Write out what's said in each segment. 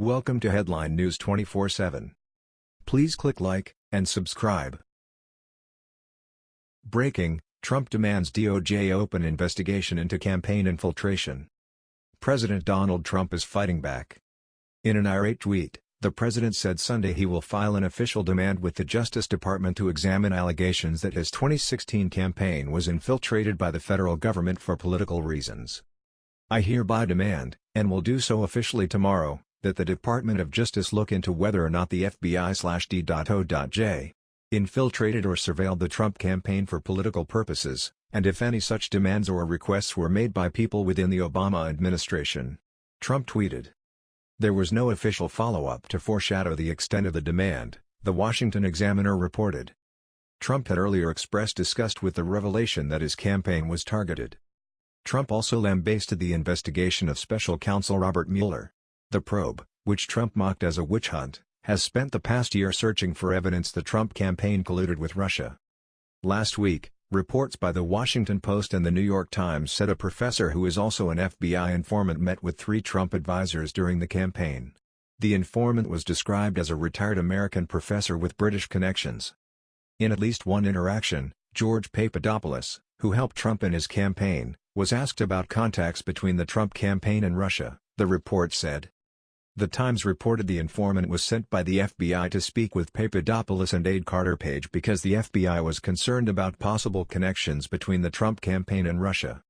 Welcome to Headline News 24/7. Please click like and subscribe. Breaking: Trump demands DOJ open investigation into campaign infiltration. President Donald Trump is fighting back. In an irate tweet, the president said Sunday he will file an official demand with the Justice Department to examine allegations that his 2016 campaign was infiltrated by the federal government for political reasons. I hereby demand, and will do so officially tomorrow, that the Department of Justice look into whether or not the FBI-D.O.J. infiltrated or surveilled the Trump campaign for political purposes, and if any such demands or requests were made by people within the Obama administration. Trump tweeted. There was no official follow-up to foreshadow the extent of the demand, the Washington Examiner reported. Trump had earlier expressed disgust with the revelation that his campaign was targeted. Trump also lambasted the investigation of special counsel Robert Mueller. The probe, which Trump mocked as a witch hunt, has spent the past year searching for evidence the Trump campaign colluded with Russia. Last week, reports by The Washington Post and The New York Times said a professor who is also an FBI informant met with three Trump advisors during the campaign. The informant was described as a retired American professor with British connections. In at least one interaction, George Papadopoulos, who helped Trump in his campaign, was asked about contacts between the Trump campaign and Russia, the report said. The Times reported the informant was sent by the FBI to speak with Papadopoulos and aide Carter Page because the FBI was concerned about possible connections between the Trump campaign and Russia.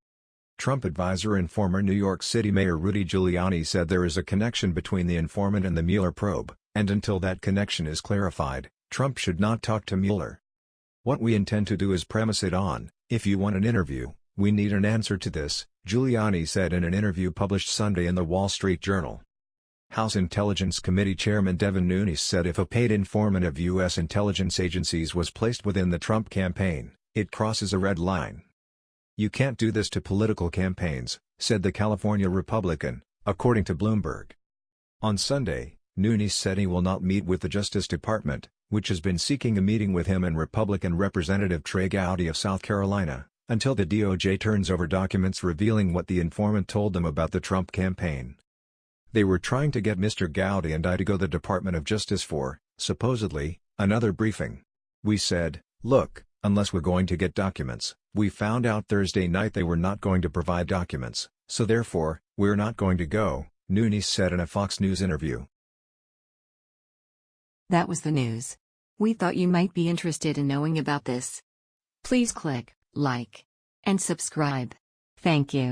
Trump advisor and former New York City Mayor Rudy Giuliani said there is a connection between the informant and the Mueller probe, and until that connection is clarified, Trump should not talk to Mueller. What we intend to do is premise it on, if you want an interview, we need an answer to this, Giuliani said in an interview published Sunday in The Wall Street Journal. House Intelligence Committee Chairman Devin Nunes said if a paid informant of U.S. intelligence agencies was placed within the Trump campaign, it crosses a red line. You can't do this to political campaigns, said the California Republican, according to Bloomberg. On Sunday, Nunes said he will not meet with the Justice Department, which has been seeking a meeting with him and Republican Representative Trey Gowdy of South Carolina, until the DOJ turns over documents revealing what the informant told them about the Trump campaign. They were trying to get Mr. Gowdy and I to go to the Department of Justice for, supposedly, another briefing. We said, look, unless we're going to get documents, we found out Thursday night they were not going to provide documents, so therefore, we're not going to go, Nunes said in a Fox News interview. That was the news. We thought you might be interested in knowing about this. Please click like and subscribe. Thank you.